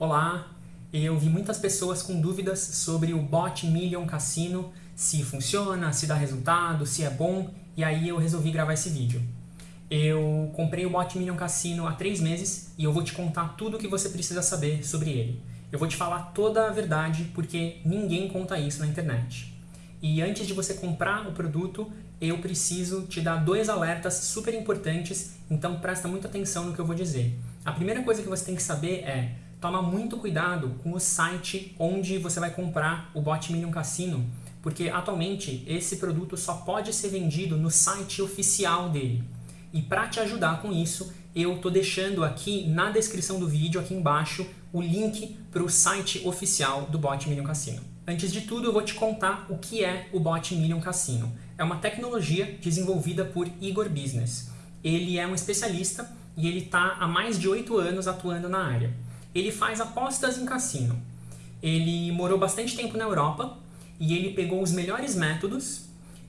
Olá, eu vi muitas pessoas com dúvidas sobre o Bot Million Cassino, se funciona, se dá resultado, se é bom, e aí eu resolvi gravar esse vídeo. Eu comprei o Bot Million Cassino há três meses e eu vou te contar tudo o que você precisa saber sobre ele. Eu vou te falar toda a verdade porque ninguém conta isso na internet. E antes de você comprar o produto, eu preciso te dar dois alertas super importantes, então presta muita atenção no que eu vou dizer. A primeira coisa que você tem que saber é toma muito cuidado com o site onde você vai comprar o Bot Million Cassino, porque atualmente esse produto só pode ser vendido no site oficial dele. E para te ajudar com isso, eu estou deixando aqui na descrição do vídeo, aqui embaixo, o link para o site oficial do Bot Million Cassino. Antes de tudo, eu vou te contar o que é o Bot Million Cassino. É uma tecnologia desenvolvida por Igor Business. Ele é um especialista e ele está há mais de oito anos atuando na área ele faz apostas em cassino. Ele morou bastante tempo na Europa e ele pegou os melhores métodos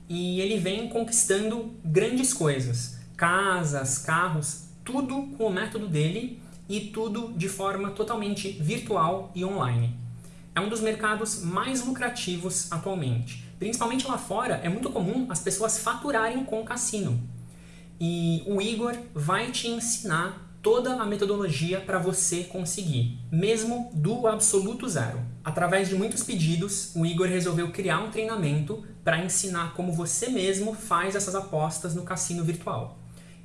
e ele vem conquistando grandes coisas. Casas, carros, tudo com o método dele e tudo de forma totalmente virtual e online. É um dos mercados mais lucrativos atualmente. Principalmente lá fora, é muito comum as pessoas faturarem com cassino. E o Igor vai te ensinar toda a metodologia para você conseguir, mesmo do absoluto zero. Através de muitos pedidos, o Igor resolveu criar um treinamento para ensinar como você mesmo faz essas apostas no cassino virtual.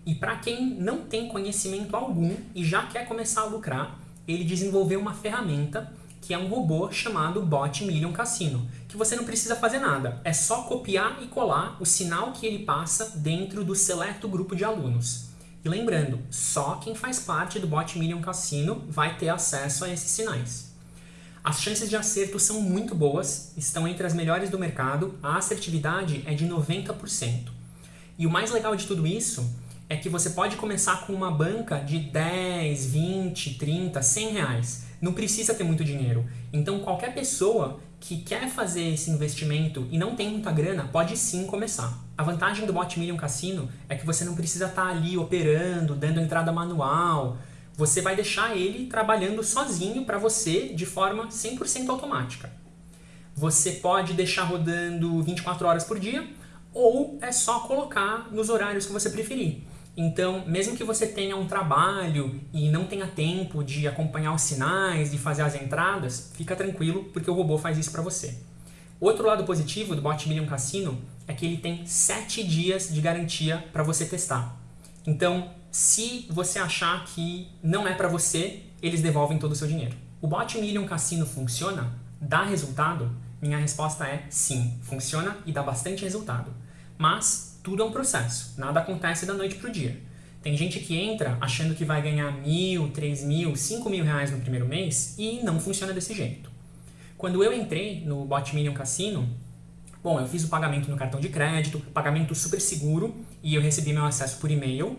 E para quem não tem conhecimento algum e já quer começar a lucrar, ele desenvolveu uma ferramenta que é um robô chamado Bot Million Cassino, que você não precisa fazer nada, é só copiar e colar o sinal que ele passa dentro do seleto grupo de alunos. Lembrando, só quem faz parte do Bot Million Cassino vai ter acesso a esses sinais. As chances de acerto são muito boas, estão entre as melhores do mercado, a assertividade é de 90%. E o mais legal de tudo isso é que você pode começar com uma banca de 10, 20, 30, 100 reais. Não precisa ter muito dinheiro. Então qualquer pessoa que quer fazer esse investimento e não tem muita grana, pode sim começar. A vantagem do Bot Million Cassino é que você não precisa estar ali operando, dando entrada manual. Você vai deixar ele trabalhando sozinho para você de forma 100% automática. Você pode deixar rodando 24 horas por dia ou é só colocar nos horários que você preferir. Então, mesmo que você tenha um trabalho e não tenha tempo de acompanhar os sinais, de fazer as entradas, fica tranquilo, porque o robô faz isso para você. Outro lado positivo do Bot Million Cassino é que ele tem 7 dias de garantia para você testar. Então, se você achar que não é para você, eles devolvem todo o seu dinheiro. O Bot Million Cassino funciona? Dá resultado? Minha resposta é sim, funciona e dá bastante resultado. Mas tudo é um processo, nada acontece da noite para o dia. Tem gente que entra achando que vai ganhar mil, três mil, cinco mil reais no primeiro mês e não funciona desse jeito. Quando eu entrei no Bot Million Cassino, bom, eu fiz o pagamento no cartão de crédito, pagamento super seguro e eu recebi meu acesso por e-mail.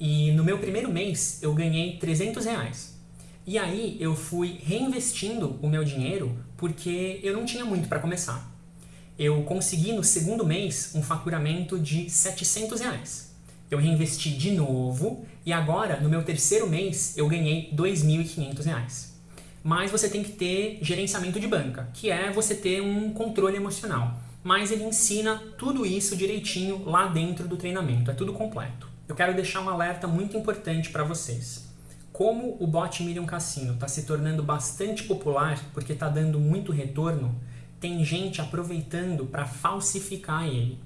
E no meu primeiro mês eu ganhei 300 reais. E aí eu fui reinvestindo o meu dinheiro porque eu não tinha muito para começar eu consegui no segundo mês um faturamento de 700 reais. Eu reinvesti de novo e agora, no meu terceiro mês, eu ganhei 2.500 reais. Mas você tem que ter gerenciamento de banca, que é você ter um controle emocional. Mas ele ensina tudo isso direitinho lá dentro do treinamento, é tudo completo. Eu quero deixar um alerta muito importante para vocês. Como o Bot Million Cassino está se tornando bastante popular porque está dando muito retorno, tem gente aproveitando para falsificar ele.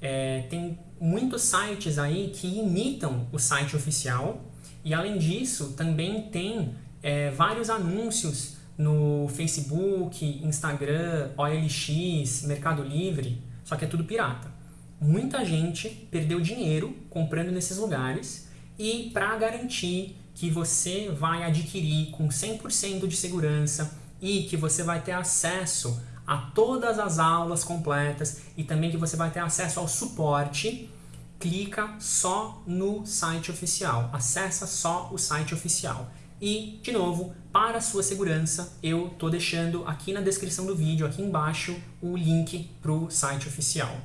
É, tem muitos sites aí que imitam o site oficial e além disso também tem é, vários anúncios no Facebook, Instagram, OLX, Mercado Livre, só que é tudo pirata. Muita gente perdeu dinheiro comprando nesses lugares e para garantir que você vai adquirir com 100% de segurança e que você vai ter acesso a todas as aulas completas e também que você vai ter acesso ao suporte, clica só no site oficial, acessa só o site oficial. E, de novo, para sua segurança, eu estou deixando aqui na descrição do vídeo, aqui embaixo, o link para o site oficial.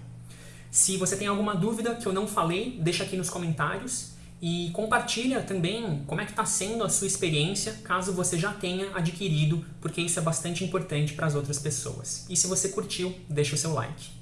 Se você tem alguma dúvida que eu não falei, deixa aqui nos comentários. E compartilha também como é que está sendo a sua experiência, caso você já tenha adquirido, porque isso é bastante importante para as outras pessoas. E se você curtiu, deixa o seu like.